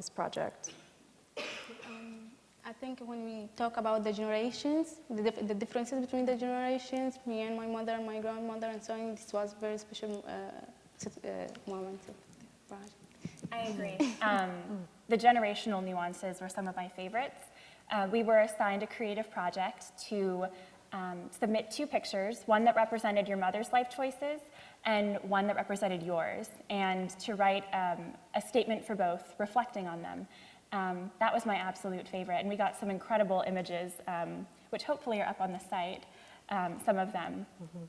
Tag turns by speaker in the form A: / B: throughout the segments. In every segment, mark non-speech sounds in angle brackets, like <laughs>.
A: this project?
B: I think when we talk about the generations, the, dif the, differences between the generations, me and my mother and my grandmother and so on, this was a very special uh, uh, moment of the project.
C: I agree. Um, the generational nuances were some of my favorites. Uh, we were assigned a creative project to um, submit two pictures, one that represented your mother's life choices and one that represented yours, and to write um, a statement for both, reflecting on them. Um, that was my absolute favorite, and we got some incredible images, um, which hopefully are up on the site, um, some of them. Mm -hmm.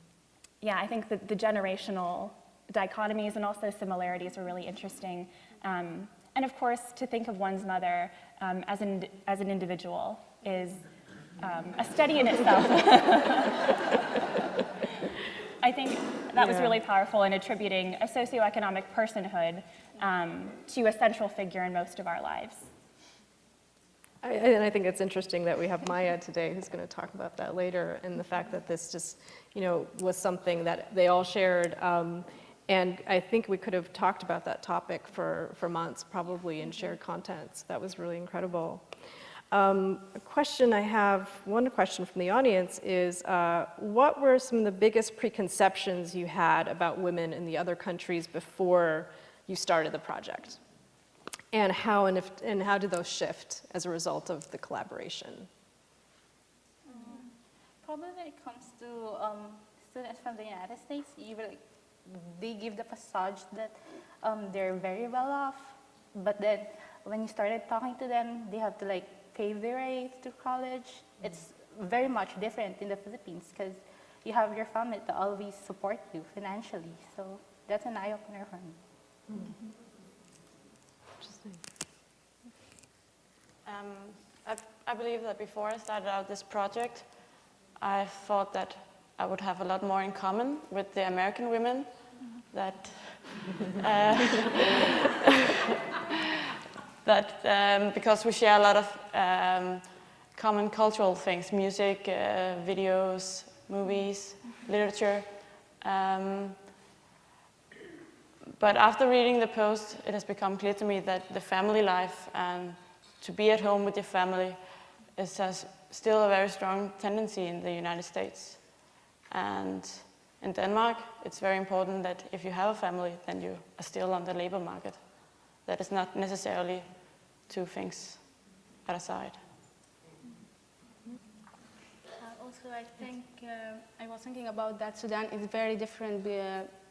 C: Yeah, I think that the generational dichotomies and also similarities were really interesting. Um, and of course, to think of one's mother um, as, an, as an individual is um, a study in itself. <laughs> I think that yeah. was really powerful in attributing a socioeconomic personhood to a central figure in most of our lives.
A: I, and I think it's interesting that we have Maya today who's going to talk about that later and the fact that this just, you know, was something that they all shared. Um, and I think we could have talked about that topic for, for months probably and shared contents. That was really incredible. Um, a question I have, one question from the audience is, uh, what were some of the biggest preconceptions you had about women in the other countries before you started the project? And how, and, if, and how did those shift as a result of the collaboration?
D: Um, probably when it comes to um, students from the United States, they give the facade that um, they're very well off, but then when you started talking to them, they have to like pay their way to college. Mm -hmm. It's very much different in the Philippines because you have your family to always support you financially. So that's an eye-opener for me. Mm -hmm.
E: Um, I, I, believe that before I started out this project, I thought that I would have a lot more in common with the American women that <laughs> uh, that um, because we share a lot of um, common cultural things, music, uh, videos, movies, literature. Um, but after reading the post, it has become clear to me that the family life and to be at home with your family is still a very strong tendency in the United States. And in Denmark, it's very important that if you have a family, then you are still on the labor market. That is not necessarily two things at a side.
B: Uh, also, I think, uh, I was thinking about that Sudan is very different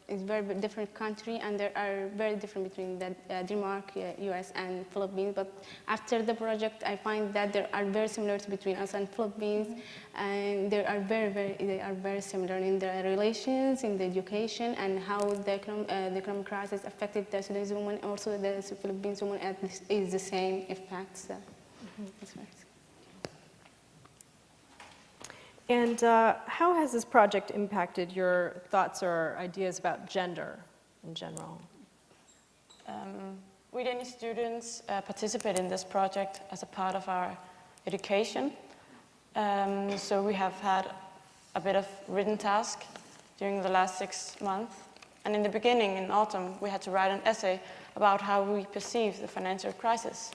B: is very different country and there are very different between the, uh, Denmark, uh, US and Philippines. But after the project, I find that there are very similarities between us and Philippines mm -hmm. and they are very, very, they are very similar in their relations, in the education and how the, economic, uh, the economic crisis affected the Sudanese women, also the Philippines women is the same effects. So, mm -hmm.
A: And uh, how has this project impacted your thoughts or ideas about gender in general?
E: Um, we Danish students uh, participate in this project as a part of our education. Um, so we have had a bit of written task during the last six months. And in the beginning, in autumn, we had to write an essay about how we perceive the financial crisis.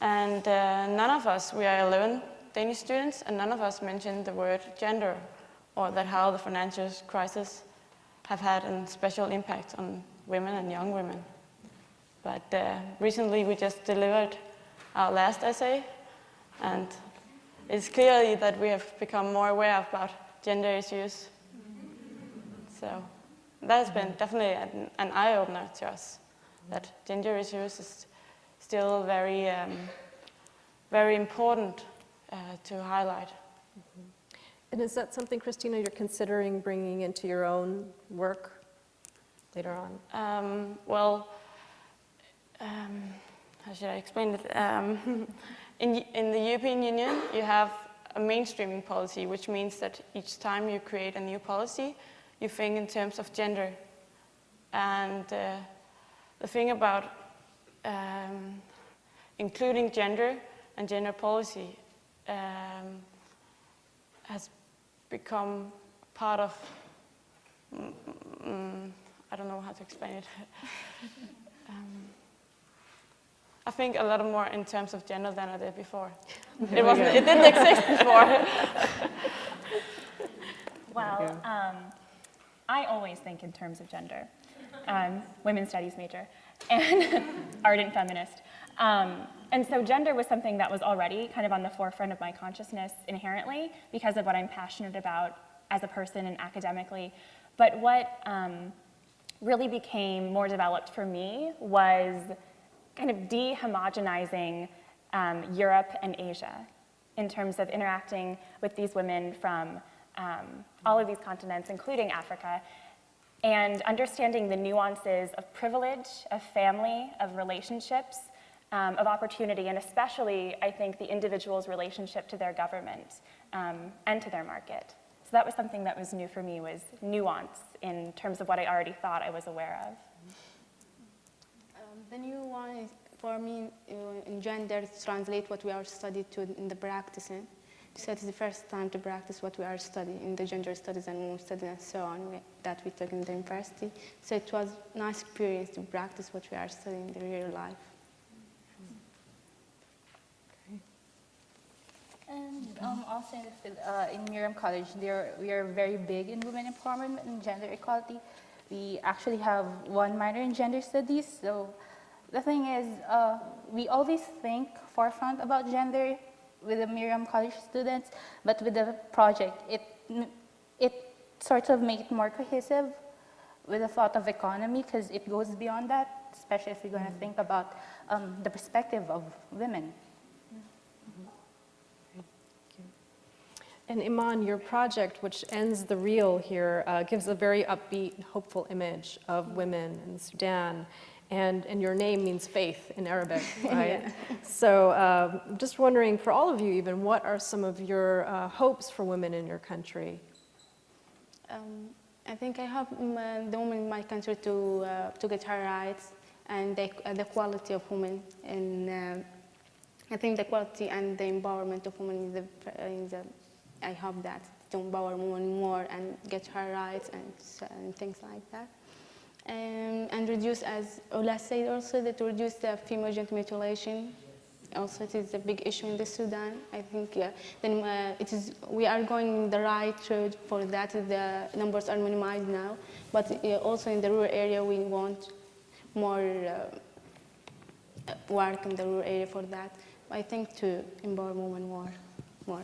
E: And uh, none of us, we are alone Danish students, and none of us mentioned the word gender or that how the financial crisis have had a special impact on women and young women. But uh, recently we just delivered our last essay, and it's clearly that we have become more aware about gender issues. So that has been definitely an, an eye-opener to us, that gender issues is still very, um, very important uh, to highlight. Mm -hmm.
A: And is that something, Christina, you're considering bringing into your own work later on?
E: Um, well, um, how should I explain it? Um, <laughs> in, in the European Union, you have a mainstreaming policy, which means that each time you create a new policy, you think in terms of gender. And uh, the thing about um, including gender and gender policy um, has become part of, mm, mm, I don't know how to explain it, <laughs> um, I think a lot more in terms of gender than I did before. <laughs> It wasn't, it didn't exist before. <laughs>
C: Well, um, I always think in terms of gender. Um, women's studies major and ardent feminist. Um, and so gender was something that was already kind of on the forefront of my consciousness inherently because of what I'm passionate about as a person and academically. But what um, really became more developed for me was kind of de-homogenizing um, Europe and Asia in terms of interacting with these women from um, all of these continents, including Africa, and understanding the nuances of privilege, of family, of relationships, um, of opportunity, and especially, I think, the individual's relationship to their government um, and to their market. So that was something that was new for me, was nuance in terms of what I already thought I was aware of.
B: Um, the new one for me, uh, in gender, translate what we are studied to in the practicing. So it's the first time to practice what we are studying in the gender studies and women studies and so on we, that we took in the university. So it was nice experience to practice what we are studying in the real life.
D: And um, also in, uh, in Miriam College, there, we are very big in women empowerment and gender equality. We actually have one minor in gender studies. So the thing is, uh, we always think forefront about gender with the Miriam College students, but with the project, it, it sort of make it more cohesive with the thought of economy because it goes beyond that, especially if you're going to think about um, the perspective of women.
A: And Iman, your project, which ends the reel here, uh, gives a very upbeat, hopeful image of women in Sudan. And, and your name means faith in Arabic, <laughs> right? So um, I'm just wondering, for all of you even, what are some of your uh, hopes for women in your country?
B: Um, I think I hope um, uh, the women in my country to, uh, to get her rights and the, uh, the quality of women. And uh, I think the quality and the empowerment of women is the, is the I hope that to empower women more and get her rights and, and things like that. Um, and reduce, as Ola said also, that to reduce the female genital mutilation. Also, it is a big issue in the Sudan. I think uh, then uh, it is we are going the right road for that. The numbers are minimized now, but uh, also in the rural area, we want more uh, work in the rural area for that. I think to empower women more, more.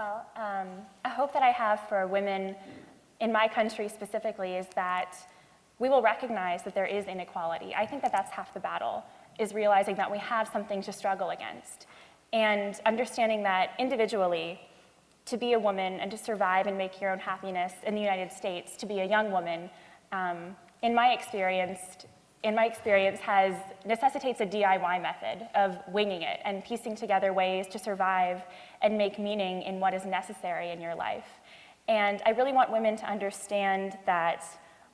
C: Well, um, a hope that I have for women in my country specifically is that we will recognize that there is inequality. I think that that's half the battle, is realizing that we have something to struggle against. And understanding that individually, to be a woman and to survive and make your own happiness in the United States, to be a young woman, um, in my experience, in my experience has necessitates a DIY method of winging it and piecing together ways to survive and make meaning in what is necessary in your life. And I really want women to understand that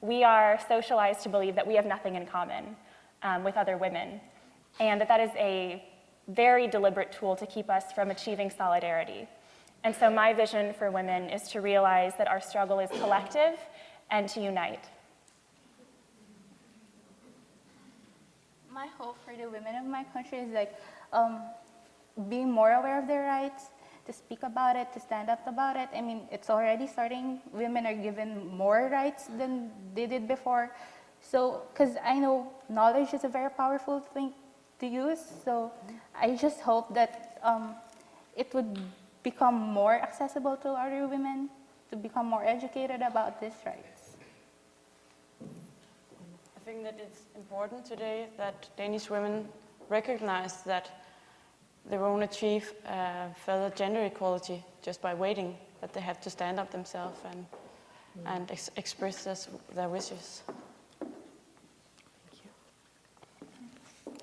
C: we are socialized to believe that we have nothing in common um, with other women, and that that is a very deliberate tool to keep us from achieving solidarity. And so my vision for women is to realize that our struggle is collective and to unite.
D: My hope for the women of my country is like um, being more aware of their rights, to speak about it, to stand up about it. I mean, it's already starting. Women are given more rights than they did before. So, because I know knowledge is a very powerful thing to use. So, I just hope that um, it would become more accessible to other women to become more educated about this rights.
E: I think that it's important today that Danish women recognize that they won't achieve uh, further gender equality just by waiting, that they have to stand up themselves and, and ex- express this, their wishes.
A: Thank you.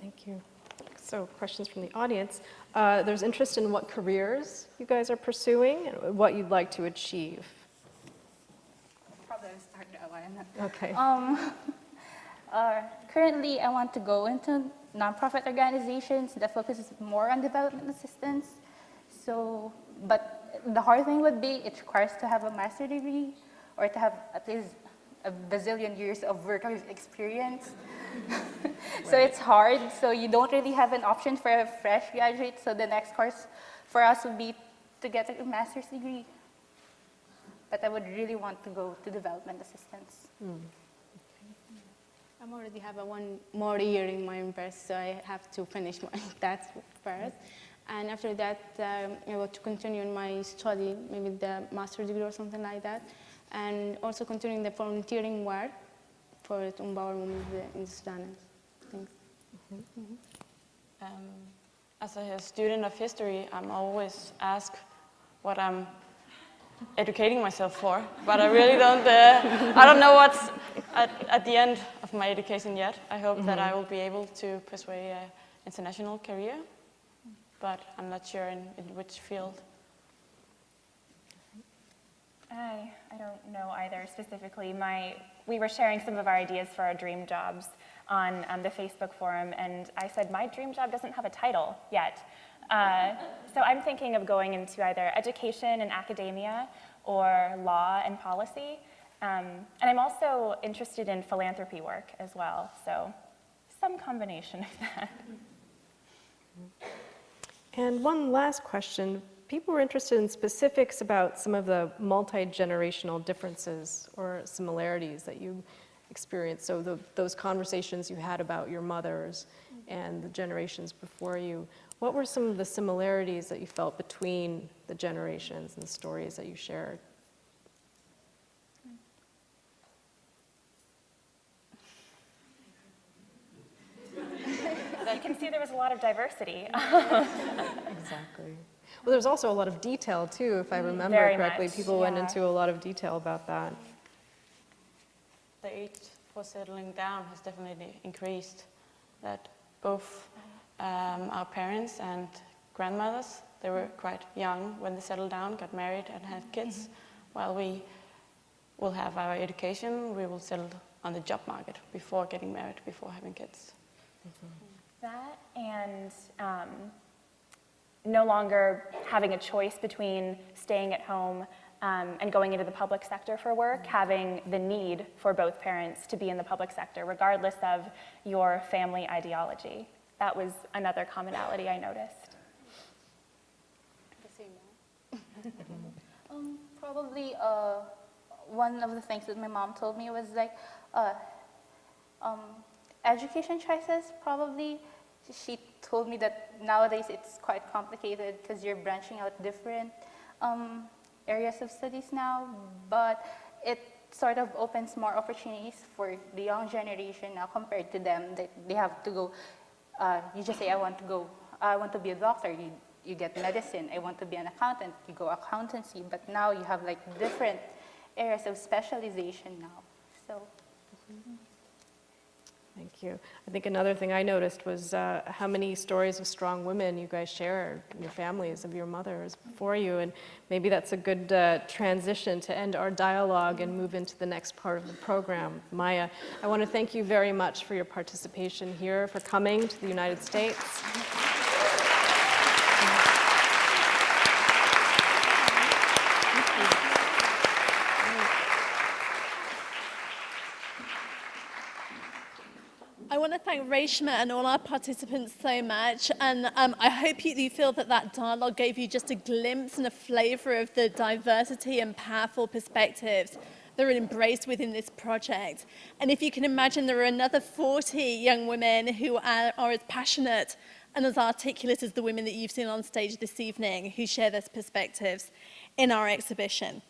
A: Thank you. So questions from the audience. Uh, There's interest in what careers you guys are pursuing and what you'd like to achieve.
D: Probably start that one.
A: Okay.
D: Um, <laughs> uh, currently, I want to go into nonprofit organizations that focuses more on development assistance. So, but the hard thing would be it requires to have a master degree or to have at least a bazillion years of work experience. <laughs> so it's hard. So you don't really have an option for a fresh graduate. So the next course for us would be to get a master's degree. But I would really want to go to development assistance.
B: I already have a one more year in my university, so I have to finish my <laughs> that first. And after that, um, I want to continue in my study, maybe the master degree or something like that. And also continuing the volunteering work for to empower women in Sudan. Thanks.
E: Um, as a student of history, I'm always asked what I'm educating myself for, but I really don't, uh, I don't know what's at, at the end of my education yet. I hope that I will be able to pursue an international career, but I'm not sure in, in which field.
C: I, I don't know either specifically. My, we were sharing some of our ideas for our dream jobs on um, the Facebook forum, and I said, my dream job doesn't have a title yet. Uh, so I'm thinking of going into either education and academia or law and policy. Um, and I'm also interested in philanthropy work as well, so some combination of that.
A: And one last question. People were interested in specifics about some of the multi-generational differences or similarities that you experienced. So the, those conversations you had about your mothers and the generations before you. What were some of the similarities that you felt between the generations and the stories that you shared?
C: You can see there was a lot of diversity. <laughs>
A: Exactly. Well, there's also a lot of detail too, if I mm-hmm. remember
C: Very
A: correctly.
C: much,
A: People went into a lot of detail about that.
E: The age for settling down has definitely increased. That both um, our parents and grandmothers, they were mm-hmm. quite young when they settled down, got married and had kids. Mm-hmm. While we will have our education, we will settle on the job market before getting married, before having kids.
C: That and um, no longer having a choice between staying at home um, and going into the public sector for work, having the need for both parents to be in the public sector, regardless of your family ideology. That was another commonality I noticed.
D: The Um, probably uh, one of the things that my mom told me was like, uh, um, education choices probably. She told me that nowadays it's quite complicated because you're branching out different um, areas of studies now, but it sort of opens more opportunities for the young generation now compared to them. They, they have to go, uh, you just say, I want to go, I want to be a doctor. You, you get medicine. I want to be an accountant. You go accountancy. But now you have like different areas of specialization now. So
A: Thank you. I think another thing I noticed was uh, how many stories of strong women you guys share in your families of your mothers before you, and maybe that's a good uh, transition to end our dialogue and move into the next part of the program. Maya, I want to thank you very much for your participation here, for coming to the United States.
F: I want to thank Reshma and all our participants so much. And um, I hope you, you feel that that dialogue gave you just a glimpse and a flavor of the diversity and powerful perspectives that are embraced within this project. And if you can imagine, there are another 40 young women who are, are as passionate and as articulate as the women that you've seen on stage this evening who share those perspectives in our exhibition.